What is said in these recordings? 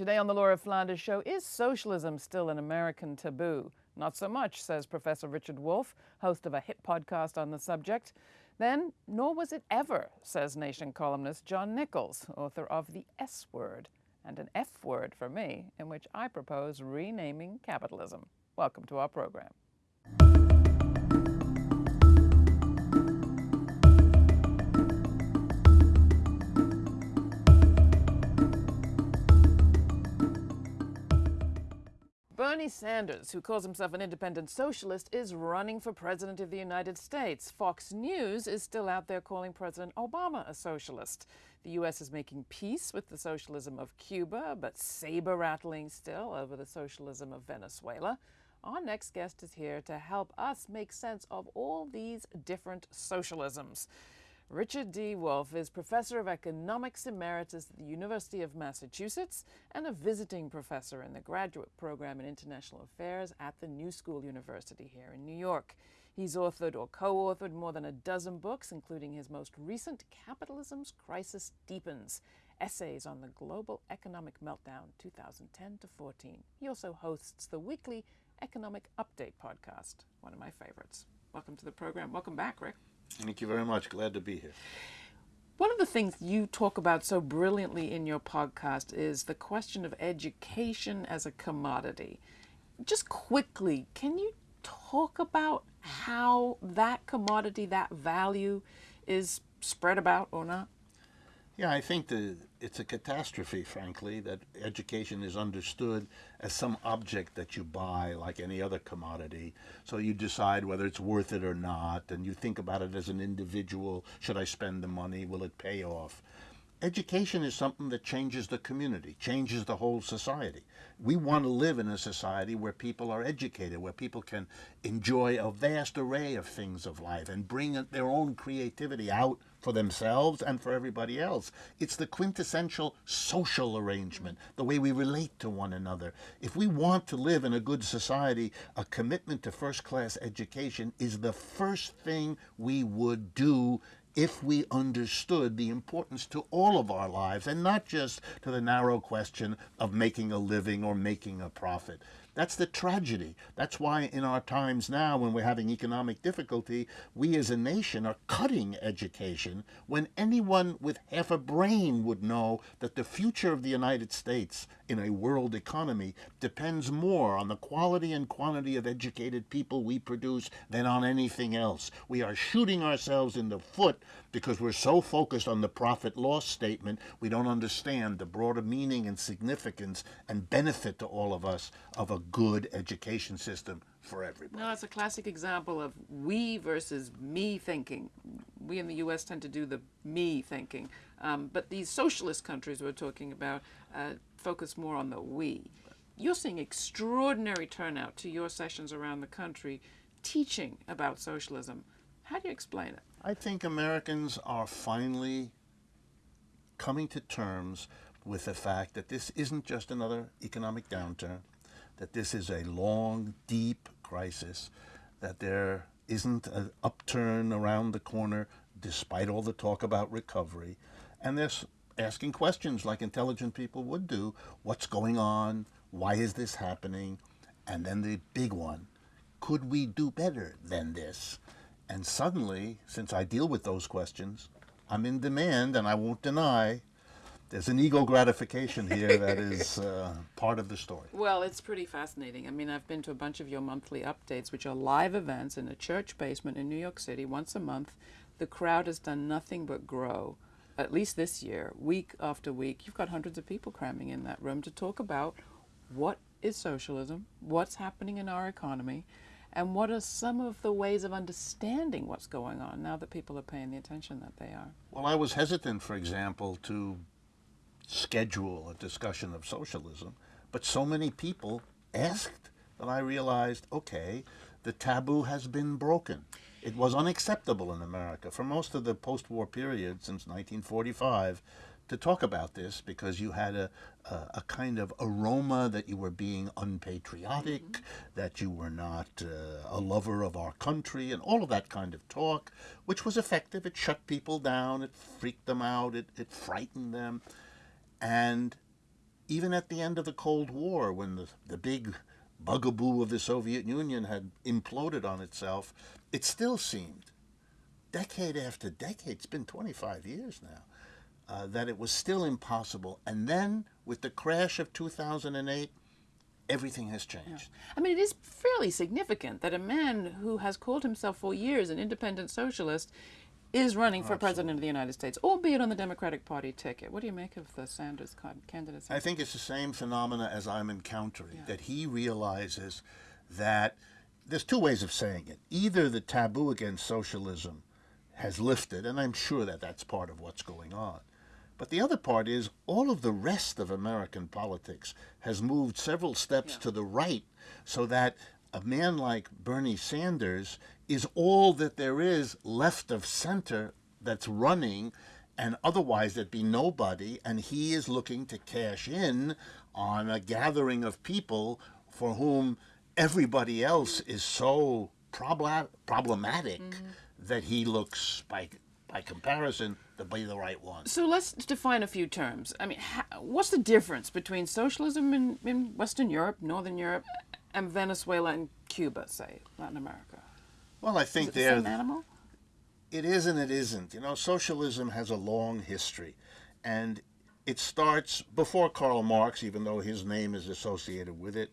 Today on the Laura Flanders Show, is socialism still an American taboo? Not so much, says Professor Richard Wolff, host of a hit podcast on the subject. Then, nor was it ever, says Nation columnist John Nichols, author of The S Word, and an F word for me, in which I propose renaming capitalism. Welcome to our program. Bernie Sanders, who calls himself an independent socialist, is running for president of the United States. Fox News is still out there calling President Obama a socialist. The U.S. is making peace with the socialism of Cuba, but saber rattling still over the socialism of Venezuela. Our next guest is here to help us make sense of all these different socialisms. Richard D. Wolff is Professor of Economics Emeritus at the University of Massachusetts and a visiting professor in the graduate program in International Affairs at the New School University here in New York. He's authored or co authored more than a dozen books, including his most recent Capitalism's Crisis Deepens Essays on the Global Economic Meltdown 2010 to 14. He also hosts the weekly Economic Update podcast, one of my favorites. Welcome to the program. Welcome back, Rick. Thank you very much. Glad to be here. One of the things you talk about so brilliantly in your podcast is the question of education as a commodity. Just quickly, can you talk about how that commodity, that value, is spread about or not? Yeah, I think that it's a catastrophe, frankly, that education is understood as some object that you buy like any other commodity. So you decide whether it's worth it or not, and you think about it as an individual. Should I spend the money? Will it pay off? Education is something that changes the community, changes the whole society. We want to live in a society where people are educated, where people can enjoy a vast array of things of life and bring their own creativity out for themselves and for everybody else. It's the quintessential social arrangement, the way we relate to one another. If we want to live in a good society, a commitment to first class education is the first thing we would do if we understood the importance to all of our lives and not just to the narrow question of making a living or making a profit. That's the tragedy. That's why in our times now, when we're having economic difficulty, we as a nation are cutting education when anyone with half a brain would know that the future of the United States in a world economy depends more on the quality and quantity of educated people we produce than on anything else. We are shooting ourselves in the foot because we're so focused on the profit loss statement, we don't understand the broader meaning and significance and benefit to all of us of a good education system for everybody. No, it's a classic example of we versus me thinking. We in the U.S. tend to do the me thinking, um, but these socialist countries we're talking about uh, focus more on the we. You're seeing extraordinary turnout to your sessions around the country teaching about socialism. How do you explain it? I think Americans are finally coming to terms with the fact that this isn't just another economic downturn, that this is a long, deep crisis, that there isn't an upturn around the corner despite all the talk about recovery, and they're asking questions like intelligent people would do. What's going on? Why is this happening? And then the big one, could we do better than this? And suddenly, since I deal with those questions, I'm in demand and I won't deny there's an ego gratification here that is uh, part of the story. Well, it's pretty fascinating. I mean, I've been to a bunch of your monthly updates, which are live events in a church basement in New York City once a month. The crowd has done nothing but grow, at least this year, week after week. You've got hundreds of people cramming in that room to talk about what is socialism, what's happening in our economy, and what are some of the ways of understanding what's going on now that people are paying the attention that they are? Well, I was hesitant, for example, to schedule a discussion of socialism, but so many people asked that I realized, okay, the taboo has been broken. It was unacceptable in America for most of the post-war period since 1945 to talk about this because you had a, a, a, kind of aroma that you were being unpatriotic, mm -hmm. that you were not uh, a lover of our country, and all of that kind of talk, which was effective. It shut people down, it freaked them out, it, it frightened them. And even at the end of the Cold War, when the, the big bugaboo of the Soviet Union had imploded on itself, it still seemed, decade after decade, it's been 25 years now, uh, that it was still impossible. And then, with the crash of 2008, everything has changed. I mean, it is fairly significant that a man who has called himself for years an independent socialist is running for oh, president of the United States, albeit on the Democratic Party ticket. What do you make of the Sanders candidacy? I think it's the same phenomena as I'm encountering, that he realizes that there's two ways of saying it. Either the taboo against socialism has lifted, and I'm sure that that's part of what's going on. But the other part is all of the rest of American politics has moved several steps to the right so that a man like Bernie Sanders is all that there is left of center that's running, and otherwise there'd be nobody, and he is looking to cash in on a gathering of people for whom everybody else is so probla- problematic mm-hmm. that he looks, by, by comparison, to be the right one. So let's define a few terms. I mean, ha- what's the difference between socialism in, in Western Europe, Northern Europe, and Venezuela and Cuba, say, Latin America? Well, I think it the same animal? it is and it isn't. You know, socialism has a long history, and it starts before Karl Marx, even though his name is associated with it.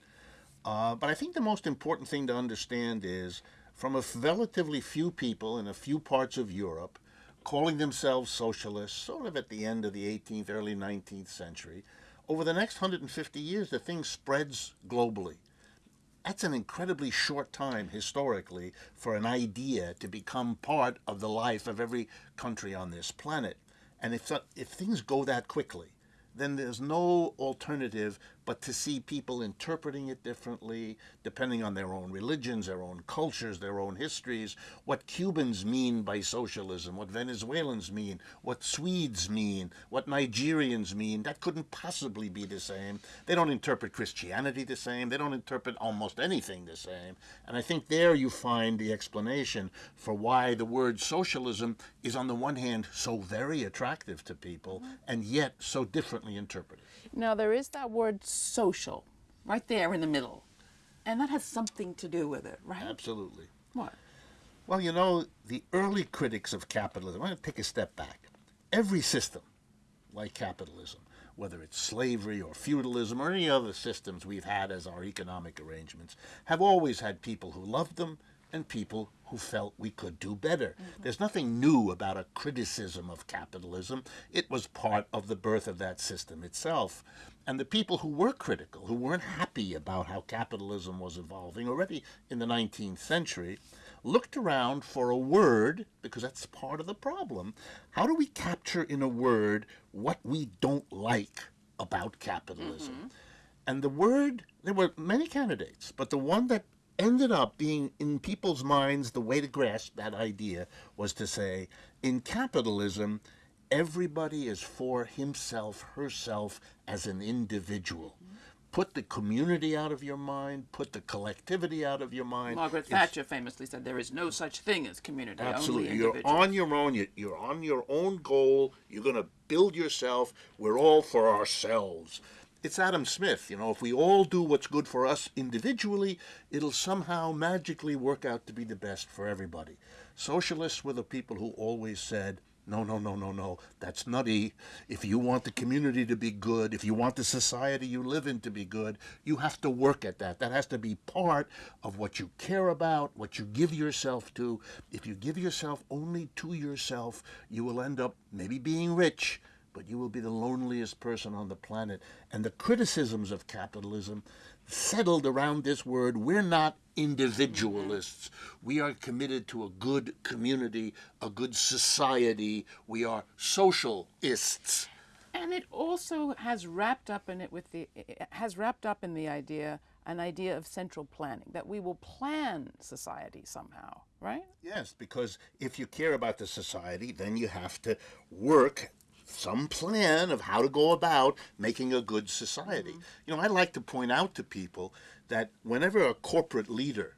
Uh, but I think the most important thing to understand is from a relatively few people in a few parts of Europe calling themselves socialists, sort of at the end of the 18th, early 19th century, over the next 150 years, the thing spreads globally that's an incredibly short time historically for an idea to become part of the life of every country on this planet. And if, if things go that quickly, then there's no alternative but to see people interpreting it differently, depending on their own religions, their own cultures, their own histories, what Cubans mean by socialism, what Venezuelans mean, what Swedes mean, what Nigerians mean. That couldn't possibly be the same. They don't interpret Christianity the same. They don't interpret almost anything the same. And I think there you find the explanation for why the word socialism is, on the one hand, so very attractive to people mm-hmm. and yet so differently interpreted. Now, there is that word social right there in the middle. And that has something to do with it, right? Absolutely. What? Well, you know, the early critics of capitalism, I'm going to take a step back. Every system like capitalism, whether it's slavery or feudalism or any other systems we've had as our economic arrangements, have always had people who loved them and people who felt we could do better. Mm-hmm. There's nothing new about a criticism of capitalism. It was part of the birth of that system itself. And the people who were critical, who weren't happy about how capitalism was evolving already in the 19th century, looked around for a word, because that's part of the problem. How do we capture in a word what we don't like about capitalism? Mm-hmm. And the word, there were many candidates, but the one that ended up being in people's minds the way to grasp that idea was to say, in capitalism, everybody is for himself, herself as an individual. Put the community out of your mind, put the collectivity out of your mind. Margaret It's- Thatcher famously said there is no such thing as community, Absolutely. You're on your own. You're on your own goal. You're going to build yourself. We're all for ourselves. It's Adam Smith. You know, if we all do what's good for us individually, it'll somehow magically work out to be the best for everybody. Socialists were the people who always said, no, no, no, no, no. That's nutty. If you want the community to be good, if you want the society you live in to be good, you have to work at that. That has to be part of what you care about, what you give yourself to. If you give yourself only to yourself, you will end up maybe being rich, but you will be the loneliest person on the planet. And the criticisms of capitalism settled around this word we're not individualists. We are committed to a good community, a good society. We are socialists. And it also has wrapped up in it with the it has wrapped up in the idea an idea of central planning that we will plan society somehow, right? Yes, because if you care about the society, then you have to work some plan of how to go about making a good society. Mm-hmm. You know, I like to point out to people that whenever a corporate leader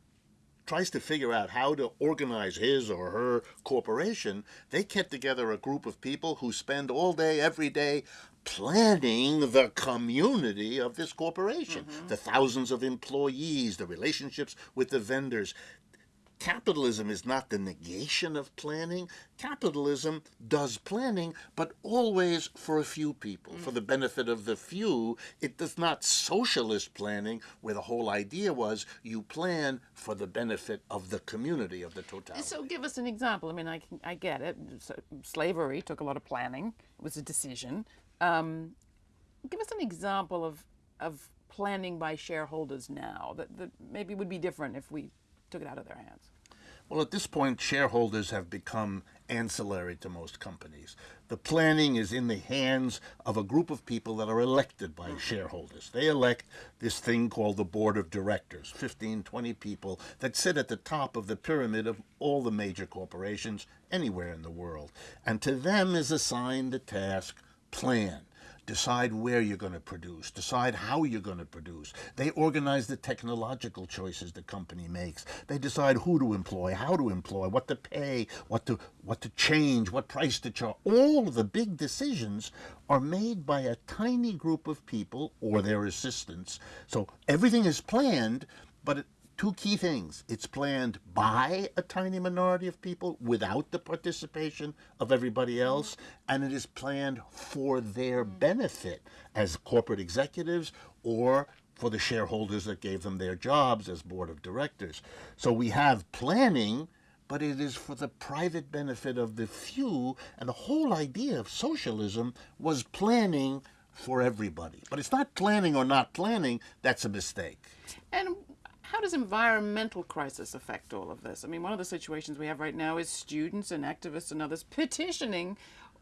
tries to figure out how to organize his or her corporation, they get together a group of people who spend all day, every day planning the community of this corporation, mm-hmm. the thousands of employees, the relationships with the vendors. Capitalism is not the negation of planning. Capitalism does planning, but always for a few people, for the benefit of the few. It does not socialist planning, where the whole idea was you plan for the benefit of the community, of the totality. So give us an example. I mean, I, I get it. So, slavery took a lot of planning. It was a decision. Um, give us an example of, of planning by shareholders now that, that maybe would be different if we took it out of their hands. Well, at this point, shareholders have become ancillary to most companies. The planning is in the hands of a group of people that are elected by mm. shareholders. They elect this thing called the board of directors 15, 20 people that sit at the top of the pyramid of all the major corporations anywhere in the world. And to them is assigned the task plan decide where you're going to produce, decide how you're going to produce. They organize the technological choices the company makes. They decide who to employ, how to employ, what to pay, what to what to change, what price to charge. All of the big decisions are made by a tiny group of people or their assistants. So everything is planned, but it, two key things. It's planned by a tiny minority of people without the participation of everybody mm-hmm. else, and it is planned for their mm-hmm. benefit as corporate executives or for the shareholders that gave them their jobs as board of directors. So we have planning, but it is for the private benefit of the few, and the whole idea of socialism was planning for everybody. But it's not planning or not planning, that's a mistake. And how does environmental crisis affect all of this? I mean, one of the situations we have right now is students and activists and others petitioning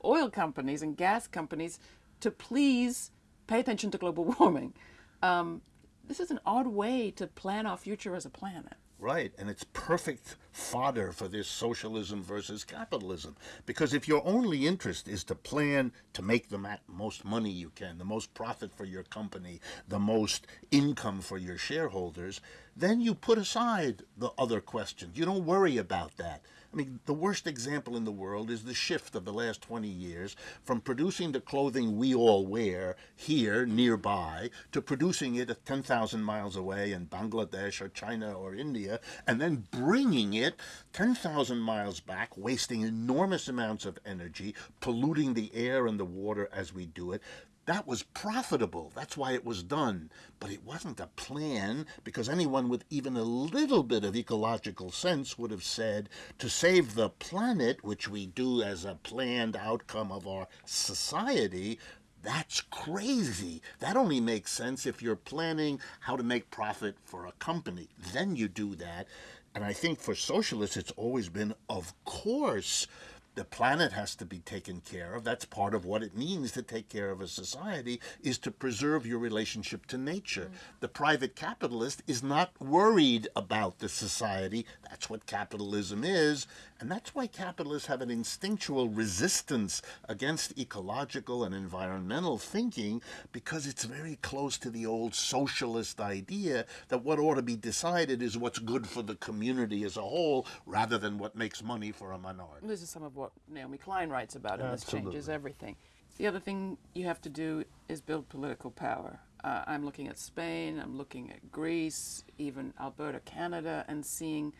oil companies and gas companies to please pay attention to global warming. Um, this is an odd way to plan our future as a planet. Right, and it's perfect fodder for this socialism versus capitalism. Because if your only interest is to plan to make the most money you can, the most profit for your company, the most income for your shareholders, then you put aside the other questions. You don't worry about that. I mean, the worst example in the world is the shift of the last 20 years from producing the clothing we all wear here nearby to producing it at 10,000 miles away in Bangladesh or China or India and then bringing it 10,000 miles back, wasting enormous amounts of energy, polluting the air and the water as we do it. That was profitable. That's why it was done. But it wasn't a plan because anyone with even a little bit of ecological sense would have said to save the planet, which we do as a planned outcome of our society, that's crazy. That only makes sense if you're planning how to make profit for a company. Then you do that. And I think for socialists, it's always been, of course, the planet has to be taken care of. That's part of what it means to take care of a society is to preserve your relationship to nature. Mm. The private capitalist is not worried about the society. That's what capitalism is. And that's why capitalists have an instinctual resistance against ecological and environmental thinking because it's very close to the old socialist idea that what ought to be decided is what's good for the community as a whole rather than what makes money for a minority. This is some of what Naomi Klein writes about, and Absolutely. this changes everything. The other thing you have to do is build political power. Uh, I'm looking at Spain, I'm looking at Greece, even Alberta, Canada, and seeing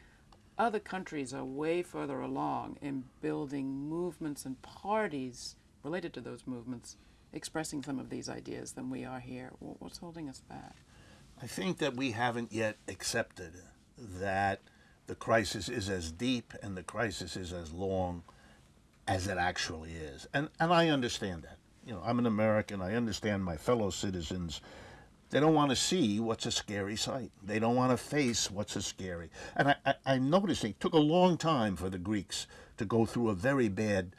other countries are way further along in building movements and parties related to those movements expressing some of these ideas than we are here. What's holding us back? I think that we haven't yet accepted that the crisis is as deep and the crisis is as long as it actually is. And, and I understand that. You know, I'm an American. I understand my fellow citizens they don't want to see what's a scary sight. They don't want to face what's a scary. And I, I, I noticed it took a long time for the Greeks to go through a very bad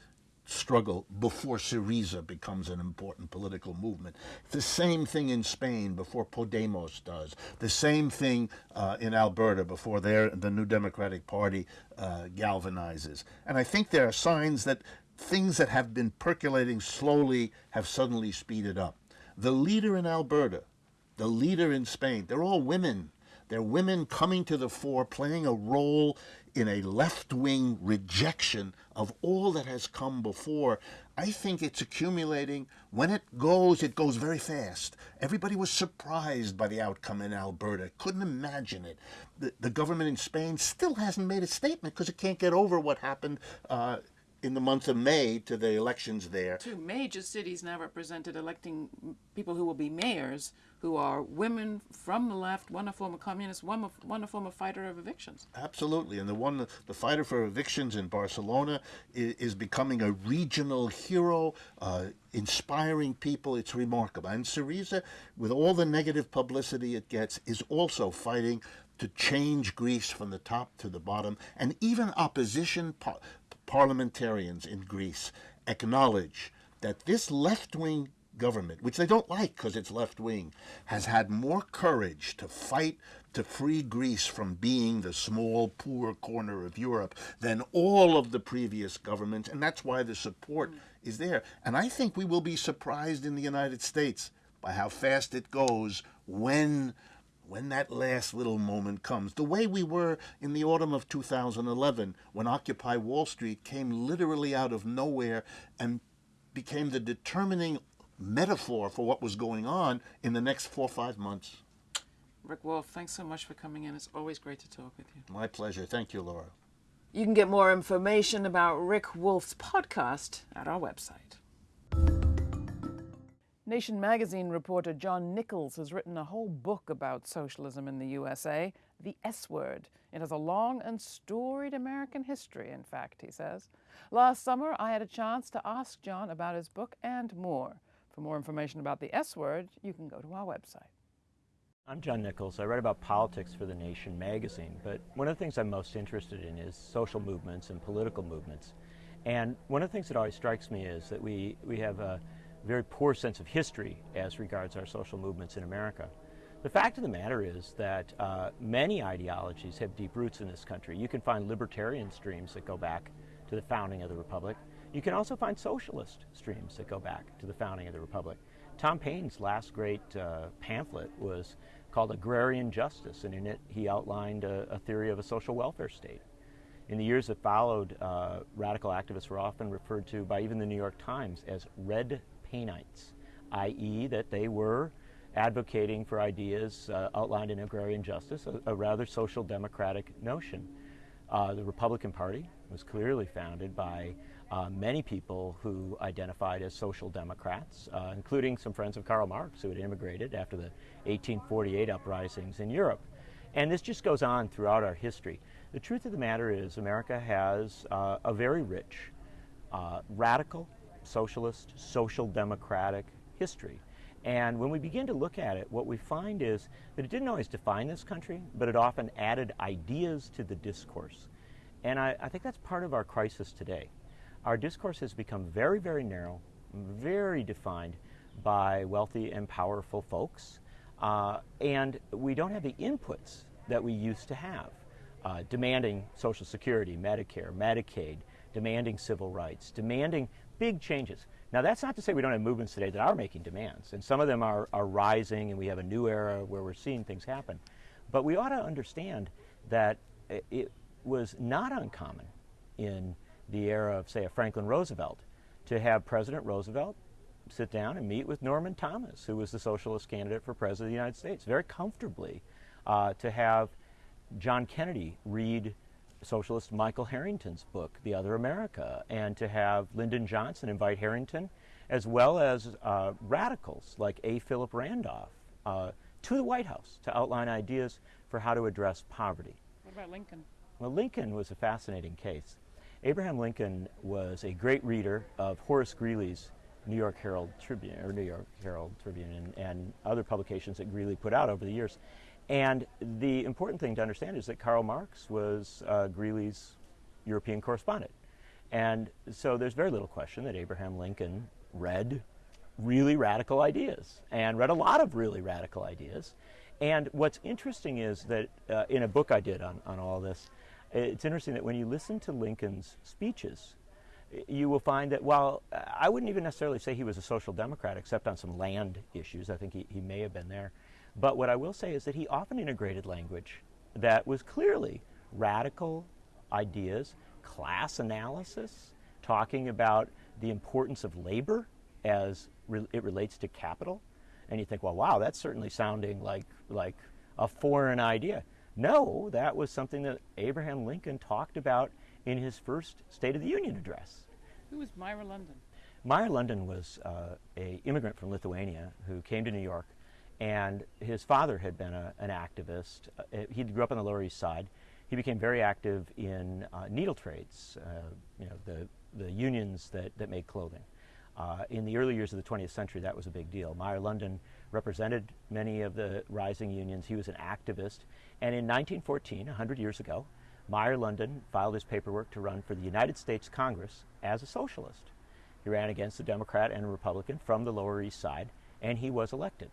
struggle before Syriza becomes an important political movement. The same thing in Spain before Podemos does. The same thing uh, in Alberta before their, the New Democratic Party uh, galvanizes. And I think there are signs that things that have been percolating slowly have suddenly speeded up. The leader in Alberta, the leader in Spain. They're all women. They're women coming to the fore, playing a role in a left wing rejection of all that has come before. I think it's accumulating. When it goes, it goes very fast. Everybody was surprised by the outcome in Alberta, couldn't imagine it. The, the government in Spain still hasn't made a statement because it can't get over what happened. Uh, in the month of May to the elections there. Two major cities now represented electing people who will be mayors who are women from the left, one a former communist, one a, one a former fighter of evictions. Absolutely. And the one, the fighter for evictions in Barcelona is, is becoming a regional hero, uh, inspiring people. It's remarkable. And Syriza, with all the negative publicity it gets, is also fighting to change Greece from the top to the bottom. And even opposition parliamentarians in Greece acknowledge that this left wing government, which they don't like because it's left wing, has had more courage to fight to free Greece from being the small, poor corner of Europe than all of the previous governments. And that's why the support mm. is there. And I think we will be surprised in the United States by how fast it goes when when that last little moment comes, the way we were in the autumn of 2011, when Occupy Wall Street came literally out of nowhere and became the determining metaphor for what was going on in the next four or five months. Rick Wolff, thanks so much for coming in. It's always great to talk with you. My pleasure. Thank you, Laura. You can get more information about Rick Wolff's podcast at our website. Nation magazine reporter John Nichols has written a whole book about socialism in the USA, The S Word. It has a long and storied American history, in fact, he says. Last summer, I had a chance to ask John about his book and more. For more information about the S Word, you can go to our website. I'm John Nichols. I write about politics for The Nation magazine, but one of the things I'm most interested in is social movements and political movements. And one of the things that always strikes me is that we, we have a very poor sense of history as regards our social movements in America. The fact of the matter is that uh, many ideologies have deep roots in this country. You can find libertarian streams that go back to the founding of the Republic. You can also find socialist streams that go back to the founding of the Republic. Tom Paine's last great uh, pamphlet was called Agrarian Justice, and in it he outlined a, a theory of a social welfare state. In the years that followed, uh, radical activists were often referred to by even the New York Times as red Painites, i.e., that they were advocating for ideas uh, outlined in agrarian justice, a, a rather social democratic notion. Uh, the Republican Party was clearly founded by uh, many people who identified as social democrats, uh, including some friends of Karl Marx who had immigrated after the 1848 uprisings in Europe. And this just goes on throughout our history. The truth of the matter is, America has uh, a very rich, uh, radical, socialist, social democratic history. And when we begin to look at it, what we find is that it didn't always define this country, but it often added ideas to the discourse. And I, I, think that's part of our crisis today. Our discourse has become very, very narrow, very defined by wealthy and powerful folks, uh, and we don't have the inputs that we used to have. Uh, demanding Social Security, Medicare, Medicaid, demanding civil rights, demanding big changes. Now, that's not to say we don't have movements today that are making demands, and some of them are, are rising, and we have a new era where we're seeing things happen. But we ought to understand that it was not uncommon in the era of, say, a Franklin Roosevelt to have President Roosevelt sit down and meet with Norman Thomas, who was the socialist candidate for President of the United States, very comfortably, uh, to have John Kennedy read socialist Michael Harrington's book, The Other America, and to have Lyndon Johnson invite Harrington, as well as uh, radicals like A. Philip Randolph, uh, to the White House to outline ideas for how to address poverty. What about Lincoln? Well, Lincoln was a fascinating case. Abraham Lincoln was a great reader of Horace Greeley's New York Herald Tribune, or New York Herald Tribune, and, and other publications that Greeley put out over the years. And the important thing to understand is that Karl Marx was uh, Greeley's European correspondent. And so there's very little question that Abraham Lincoln read really radical ideas and read a lot of really radical ideas. And what's interesting is that uh, in a book I did on, on all this, it's interesting that when you listen to Lincoln's speeches, you will find that while uh, I wouldn't even necessarily say he was a social democrat, except on some land issues, I think he, he may have been there. But what I will say is that he often integrated language that was clearly radical ideas, class analysis, talking about the importance of labor as re- it relates to capital. And you think, well, wow, that's certainly sounding like, like a foreign idea. No, that was something that Abraham Lincoln talked about in his first State of the Union address. Who was Meyer London? Meyer London was uh, a immigrant from Lithuania who came to New York, and his father had been a, an activist. Uh, he grew up on the Lower East Side. He became very active in uh, needle trades, uh, you know, the, the unions that, that made clothing. Uh, in the early years of the 20th century, that was a big deal. Meyer London represented many of the rising unions. He was an activist. And in 1914, 100 years ago, Meyer London filed his paperwork to run for the United States Congress as a socialist. He ran against a Democrat and a Republican from the Lower East Side, and he was elected.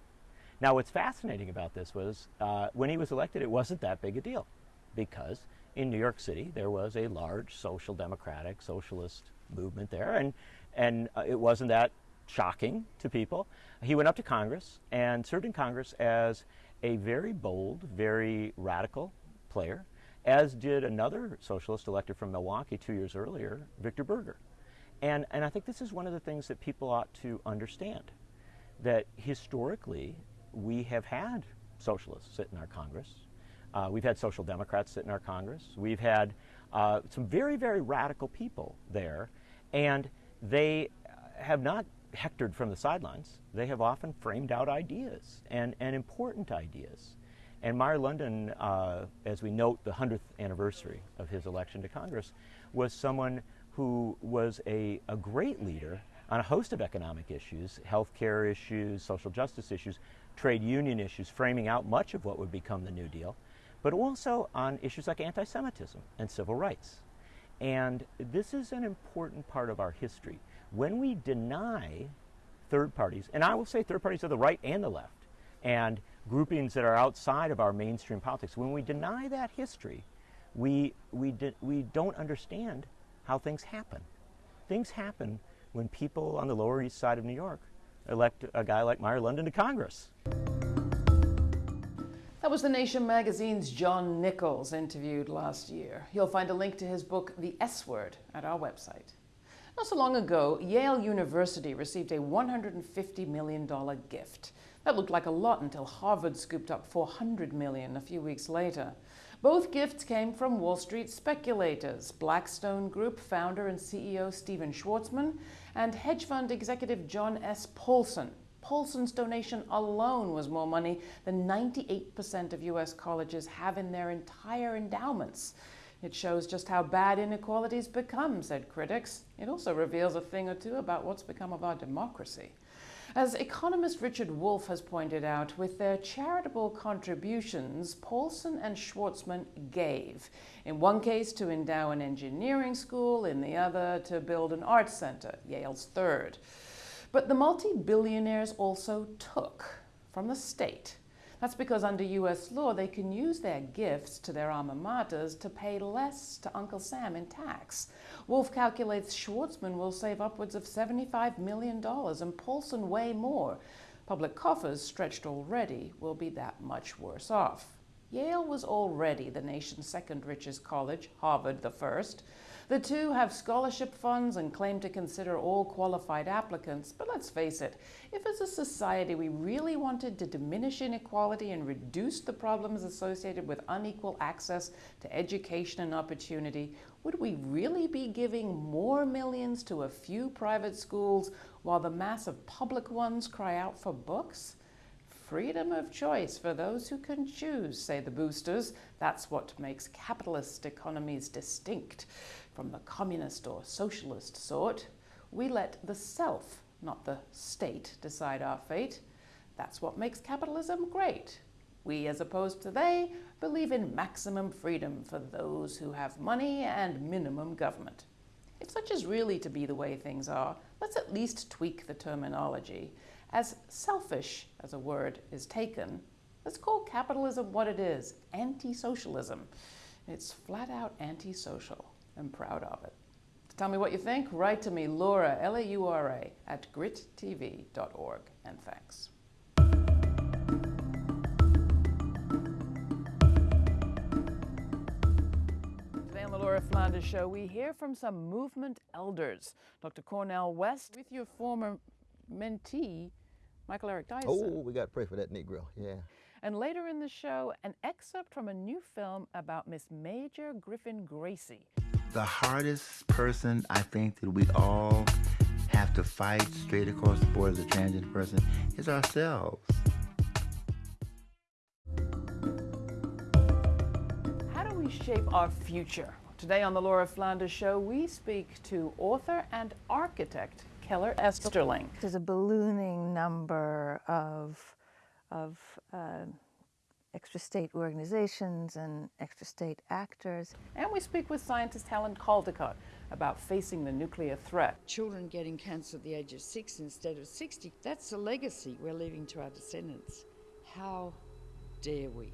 Now, what's fascinating about this was uh, when he was elected, it wasn't that big a deal because in New York City there was a large social democratic, socialist movement there, and, and uh, it wasn't that shocking to people. He went up to Congress and served in Congress as a very bold, very radical player, as did another socialist elected from Milwaukee two years earlier, Victor Berger. And, and I think this is one of the things that people ought to understand that historically we have had socialists sit in our Congress. Uh, we've had social democrats sit in our Congress. We've had uh, some very, very radical people there, and they have not hectored from the sidelines. They have often framed out ideas and, and important ideas. And Meyer London, uh, as we note the 100th anniversary of his election to Congress, was someone who was a, a great leader on a host of economic issues, healthcare issues, social justice issues, trade union issues, framing out much of what would become the New Deal, but also on issues like anti Semitism and civil rights. And this is an important part of our history. When we deny third parties, and I will say third parties of the right and the left, and groupings that are outside of our mainstream politics, when we deny that history, we, we, we don't understand how things happen. Things happen when people on the Lower East Side of New York elect a guy like Meyer London to Congress. That was The Nation magazine's John Nichols, interviewed last year. You'll find a link to his book, The S Word, at our website. Not so long ago, Yale University received a $150 million gift. That looked like a lot until Harvard scooped up 400 million a few weeks later. Both gifts came from Wall Street speculators, Blackstone Group founder and CEO Stephen Schwarzman, and hedge fund executive John S. Paulson. Paulson's donation alone was more money than 98% of U.S. colleges have in their entire endowments. It shows just how bad inequalities become, said critics. It also reveals a thing or two about what's become of our democracy. As economist Richard Wolff has pointed out, with their charitable contributions, Paulson and Schwarzman gave. In one case, to endow an engineering school, in the other, to build an arts center, Yale's third. But the multi billionaires also took from the state that's because under US law, they can use their gifts to their alma maters to pay less to Uncle Sam in tax. Wolff calculates Schwarzman will save upwards of $75 million and Paulson way more. Public coffers, stretched already, will be that much worse off. Yale was already the nation's second richest college, Harvard the first. The two have scholarship funds and claim to consider all qualified applicants, but let's face it, if as a society we really wanted to diminish inequality and reduce the problems associated with unequal access to education and opportunity, would we really be giving more millions to a few private schools while the mass of public ones cry out for books? Freedom of choice for those who can choose, say the boosters. That's what makes capitalist economies distinct from the communist or socialist sort, we let the self, not the state, decide our fate. That's what makes capitalism great. We, as opposed to they, believe in maximum freedom for those who have money and minimum government. If such is really to be the way things are, let's at least tweak the terminology. As selfish as a word is taken, let's call capitalism what it is anti socialism. It's flat out anti-social. I'm proud of it. Tell me what you think. Write to me, Laura, L A U R A, at grittv.org. And thanks. Today on the Laura Flanders show, we hear from some movement elders. Dr. Cornel West with your former mentee, Michael Eric Dyson. Oh, we got to pray for that Negro. Yeah. And later in the show, an excerpt from a new film about Miss Major Griffin Gracy. The hardest person I think that we all have to fight straight across the board as a transgender person is ourselves. How do we shape our future? Today on the Laura Flanders Show, we speak to author and architect Keller Easterling. There's a ballooning number of, of uh, extra state organizations and extra state actors. And we speak with scientist Helen Caldicott about facing the nuclear threat. Children getting cancer at the age of six instead of 60, that's a legacy we're leaving to our descendants. How dare we?